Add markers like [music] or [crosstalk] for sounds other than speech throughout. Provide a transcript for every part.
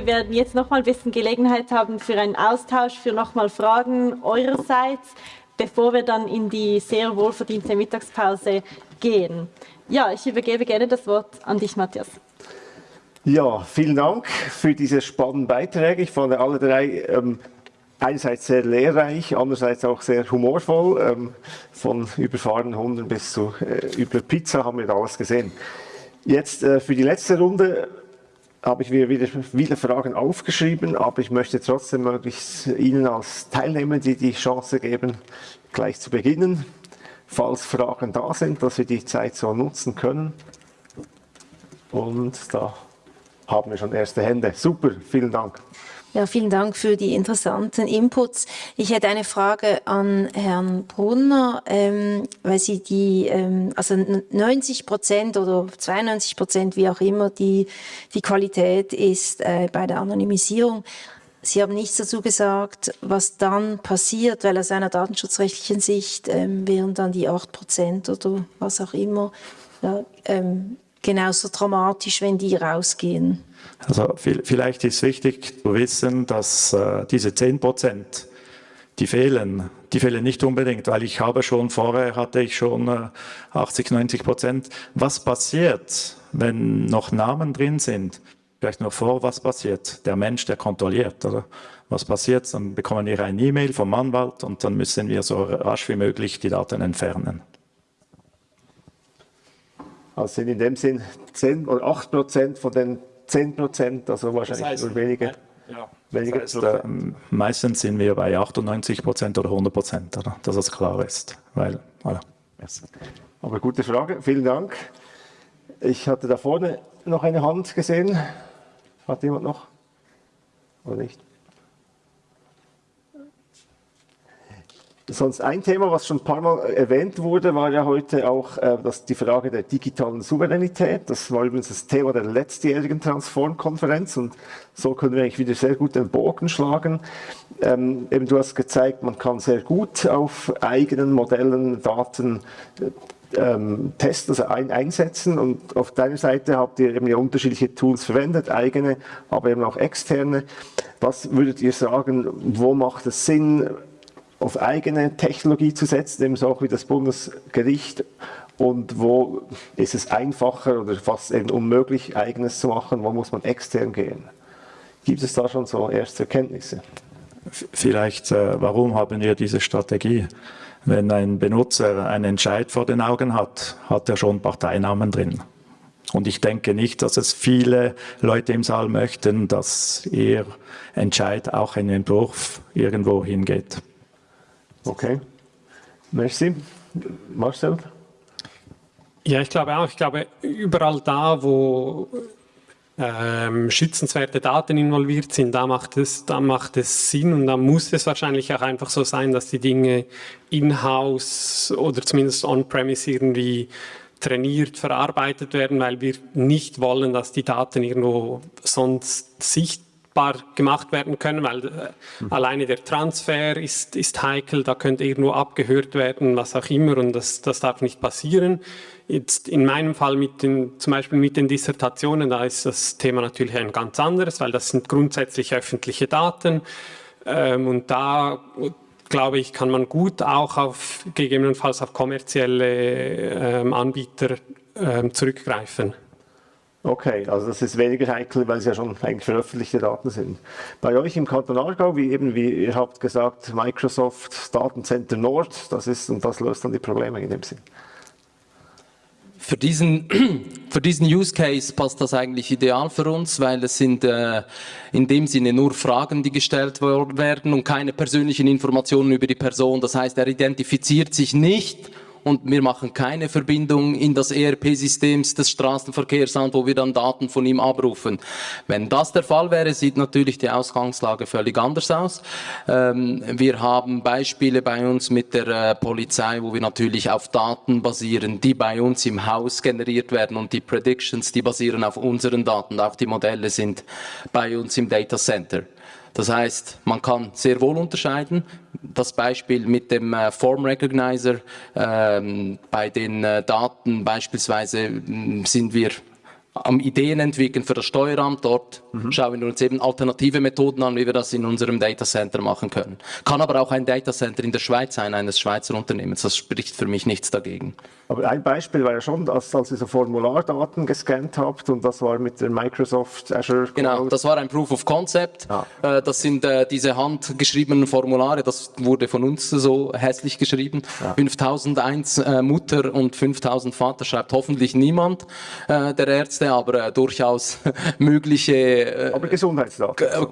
wir werden jetzt noch mal ein bisschen Gelegenheit haben für einen Austausch, für noch mal Fragen eurerseits, bevor wir dann in die sehr wohlverdiente Mittagspause gehen. Ja, ich übergebe gerne das Wort an dich, Matthias. Ja, vielen Dank für diese spannenden Beiträge. Ich fand alle drei ähm, einerseits sehr lehrreich, andererseits auch sehr humorvoll. Ähm, von überfahrenen Hunden bis zu äh, über Pizza haben wir da alles gesehen. Jetzt äh, für die letzte Runde habe ich mir wieder viele Fragen aufgeschrieben, aber ich möchte trotzdem möglichst Ihnen als Teilnehmer die, die Chance geben, gleich zu beginnen, falls Fragen da sind, dass wir die Zeit so nutzen können. Und da haben wir schon erste Hände. Super, vielen Dank. Ja, vielen Dank für die interessanten Inputs. Ich hätte eine Frage an Herrn Brunner, ähm, weil Sie die, ähm, also 90 Prozent oder 92 Prozent, wie auch immer, die, die Qualität ist äh, bei der Anonymisierung. Sie haben nichts dazu gesagt, was dann passiert, weil aus einer datenschutzrechtlichen Sicht ähm, wären dann die 8 Prozent oder was auch immer ja, ähm, genauso dramatisch, wenn die rausgehen. Also vielleicht ist wichtig zu wissen, dass äh, diese 10 Prozent, die fehlen, die fehlen nicht unbedingt, weil ich habe schon, vorher hatte ich schon äh, 80, 90 Prozent. Was passiert, wenn noch Namen drin sind? Vielleicht nur vor, was passiert? Der Mensch, der kontrolliert, oder? Was passiert? Dann bekommen wir eine E-Mail vom Anwalt und dann müssen wir so rasch wie möglich die Daten entfernen. Also sind in dem Sinn 10 oder 8 Prozent von den 10 Prozent, also wahrscheinlich das heißt, nur wenige. Ja. Weniger das heißt, äh, meistens sind wir bei 98 Prozent oder 100 Prozent, dass das klar ist. Weil, voilà. yes. Aber gute Frage, vielen Dank. Ich hatte da vorne noch eine Hand gesehen. Hat jemand noch? Oder nicht? Sonst ein Thema, was schon ein paar Mal erwähnt wurde, war ja heute auch äh, das, die Frage der digitalen Souveränität. Das war übrigens das Thema der letztjährigen Transform-Konferenz und so können wir eigentlich wieder sehr gut den Bogen schlagen. Ähm, eben du hast gezeigt, man kann sehr gut auf eigenen Modellen Daten äh, ähm, testen, also ein, einsetzen und auf deiner Seite habt ihr eben ja unterschiedliche Tools verwendet, eigene, aber eben auch externe. Was würdet ihr sagen, wo macht es Sinn, auf eigene Technologie zu setzen, ebenso auch wie das Bundesgericht und wo ist es einfacher oder fast eben unmöglich, eigenes zu machen, wo muss man extern gehen? Gibt es da schon so erste Erkenntnisse? Vielleicht, äh, warum haben wir diese Strategie? Wenn ein Benutzer einen Entscheid vor den Augen hat, hat er schon Parteinamen drin. Und ich denke nicht, dass es viele Leute im Saal möchten, dass ihr Entscheid auch in den Entwurf irgendwo hingeht. Okay. Merci. Marcel? Ja, ich glaube auch. Ich glaube, überall da, wo ähm, schützenswerte Daten involviert sind, da macht, es, da macht es Sinn und da muss es wahrscheinlich auch einfach so sein, dass die Dinge in-house oder zumindest on-premise irgendwie trainiert, verarbeitet werden, weil wir nicht wollen, dass die Daten irgendwo sonst sichtbar gemacht werden können, weil äh, mhm. alleine der Transfer ist, ist heikel, da könnte irgendwo abgehört werden, was auch immer und das, das darf nicht passieren. Jetzt in meinem Fall mit den, zum Beispiel mit den Dissertationen, da ist das Thema natürlich ein ganz anderes, weil das sind grundsätzlich öffentliche Daten ähm, und da glaube ich, kann man gut auch auf gegebenenfalls auf kommerzielle ähm, Anbieter ähm, zurückgreifen. Okay, also das ist weniger heikel, weil es ja schon eigentlich veröffentlichte Daten sind. Bei euch im Kanton Aargau, wie eben, wie ihr habt gesagt, Microsoft Datencenter Nord, das ist, und das löst dann die Probleme in dem Sinn. Für diesen, [clears throat] für diesen Use Case passt das eigentlich ideal für uns, weil es sind äh, in dem Sinne nur Fragen, die gestellt werden und keine persönlichen Informationen über die Person. Das heißt, er identifiziert sich nicht und wir machen keine Verbindung in das ERP-System des Straßenverkehrsamt, wo wir dann Daten von ihm abrufen. Wenn das der Fall wäre, sieht natürlich die Ausgangslage völlig anders aus. Ähm, wir haben Beispiele bei uns mit der äh, Polizei, wo wir natürlich auf Daten basieren, die bei uns im Haus generiert werden und die Predictions, die basieren auf unseren Daten, auch die Modelle sind bei uns im Data Center. Das heißt, man kann sehr wohl unterscheiden. Das Beispiel mit dem äh, Form Recognizer, ähm, bei den äh, Daten beispielsweise mm, sind wir am Ideen entwickeln für das Steueramt. Dort mhm. schauen wir uns eben alternative Methoden an, wie wir das in unserem Datacenter machen können. Kann aber auch ein Datacenter in der Schweiz sein, eines Schweizer Unternehmens. Das spricht für mich nichts dagegen. Aber ein Beispiel war ja schon, als, als ihr so Formulardaten gescannt habt und das war mit der Microsoft Azure Cloud. Genau, das war ein Proof of Concept. Ja. Äh, das sind äh, diese handgeschriebenen Formulare, das wurde von uns so hässlich geschrieben. Ja. 5001 äh, Mutter und 5000 Vater schreibt hoffentlich niemand der Ärzte, aber durchaus [laughs] mögliche... aber Gesundheitsdaten.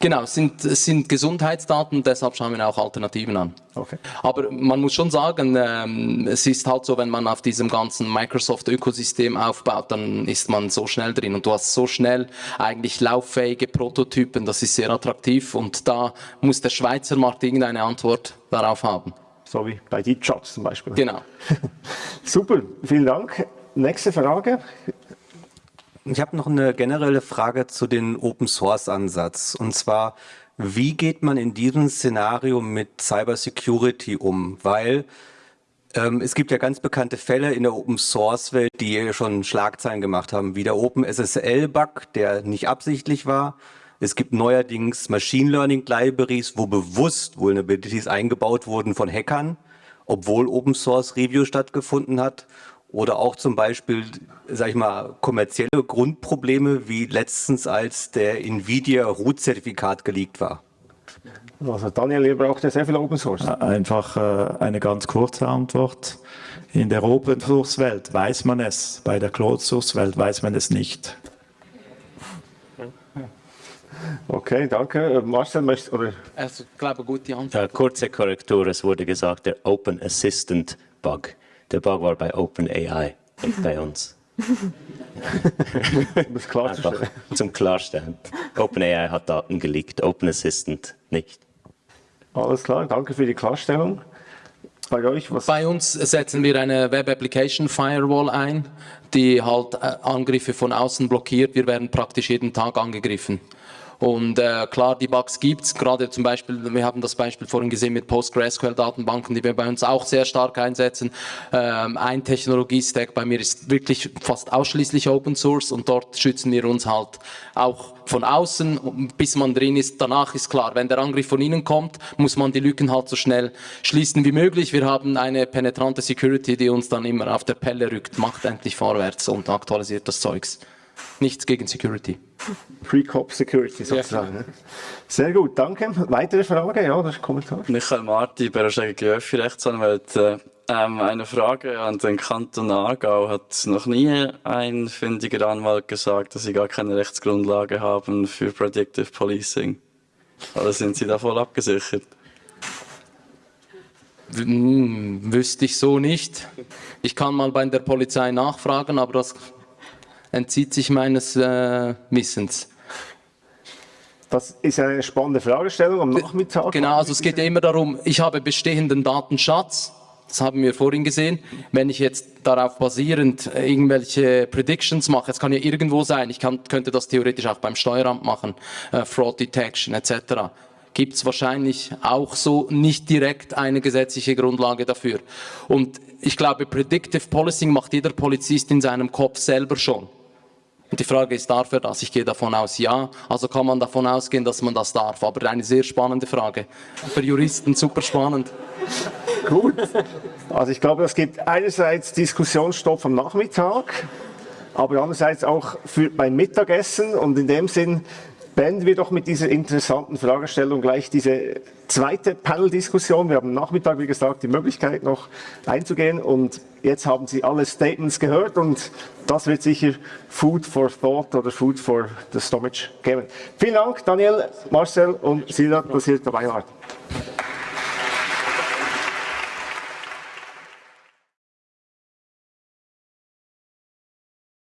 Genau, es sind, sind Gesundheitsdaten, deshalb schauen wir auch Alternativen an. Okay. Aber man muss schon sagen, ähm, es ist halt so, wenn man auf diesem ganzen Microsoft-Ökosystem aufbaut, dann ist man so schnell drin und du hast so schnell eigentlich lauffähige Prototypen, das ist sehr attraktiv und da muss der Schweizer Markt irgendeine Antwort darauf haben. So wie bei DeepShots zum Beispiel. Genau. [laughs] Super, vielen Dank. Nächste Frage. Ich habe noch eine generelle Frage zu den Open Source Ansatz. Und zwar, wie geht man in diesem Szenario mit Cyber Security um? Weil ähm, es gibt ja ganz bekannte Fälle in der Open Source Welt, die schon Schlagzeilen gemacht haben, wie der Open SSL Bug, der nicht absichtlich war. Es gibt neuerdings Machine Learning Libraries, wo bewusst Vulnerabilities eingebaut wurden von Hackern, obwohl Open Source Review stattgefunden hat. Oder auch zum Beispiel, sag ich mal, kommerzielle Grundprobleme, wie letztens, als der Nvidia Root-Zertifikat geleakt war. Also Daniel, ihr braucht ja sehr viel Open Source. Einfach äh, eine ganz kurze Antwort. In der Open Source Welt weiß man es, bei der Closed Source Welt weiß man es nicht. Okay, danke. Marcel, möchtest oder? Also, ich glaube, gute Antwort. Kurze Korrektur, es wurde gesagt, der Open Assistant Bug. Der Bug war bei OpenAI, nicht bei uns. [laughs] das klarzustellen. zum Klarstellen. OpenAI hat Daten geleakt, Open Assistant nicht. Alles klar, danke für die Klarstellung. Bei euch, was? Bei uns setzen wir eine Web Application Firewall ein, die halt äh, Angriffe von außen blockiert. Wir werden praktisch jeden Tag angegriffen. Und äh, klar, die Bugs gibt's. Gerade zum Beispiel, wir haben das Beispiel vorhin gesehen mit PostgreSQL-Datenbanken, die wir bei uns auch sehr stark einsetzen. Ähm, ein Technologiestack bei mir ist wirklich fast ausschließlich Open Source und dort schützen wir uns halt auch von außen, bis man drin ist. Danach ist klar, wenn der Angriff von innen kommt, muss man die Lücken halt so schnell schließen wie möglich. Wir haben eine penetrante Security, die uns dann immer auf der Pelle rückt, macht endlich vorwärts und aktualisiert das Zeugs. Nichts gegen Security. Pre-Cop Security sozusagen. Ja. Sehr gut, danke. Weitere Frage? Ja, das ist Kommentar. Michael Marti, Berger Öffi Rechtsanwalt. Ähm, eine Frage an den Kanton Aargau. Hat noch nie ein findiger Anwalt gesagt, dass sie gar keine Rechtsgrundlage haben für Predictive Policing? Oder sind sie da voll abgesichert? Hm, wüsste ich so nicht. Ich kann mal bei der Polizei nachfragen, aber das entzieht sich meines äh, Wissens. Das ist eine spannende Fragestellung am Nachmittag. Genau, also es geht ja immer darum, ich habe bestehenden Datenschatz, das haben wir vorhin gesehen. Wenn ich jetzt darauf basierend irgendwelche Predictions mache, es kann ja irgendwo sein, ich kann, könnte das theoretisch auch beim Steueramt machen, äh, Fraud Detection etc., gibt es wahrscheinlich auch so nicht direkt eine gesetzliche Grundlage dafür. Und ich glaube, Predictive Policing macht jeder Polizist in seinem Kopf selber schon. Und die Frage ist, darf er das? Ich gehe davon aus, ja. Also kann man davon ausgehen, dass man das darf. Aber eine sehr spannende Frage. Für Juristen super spannend. Gut. Also ich glaube, es gibt einerseits Diskussionsstoff am Nachmittag, aber andererseits auch für beim Mittagessen. Und in dem Sinn beenden wir doch mit dieser interessanten Fragestellung gleich diese zweite Panel-Diskussion. Wir haben Nachmittag, wie gesagt, die Möglichkeit noch einzugehen und jetzt haben Sie alle Statements gehört und das wird sicher Food for Thought oder Food for the Stomach geben. Vielen Dank, Daniel, Marcel und Silat, dass ihr dabei wart.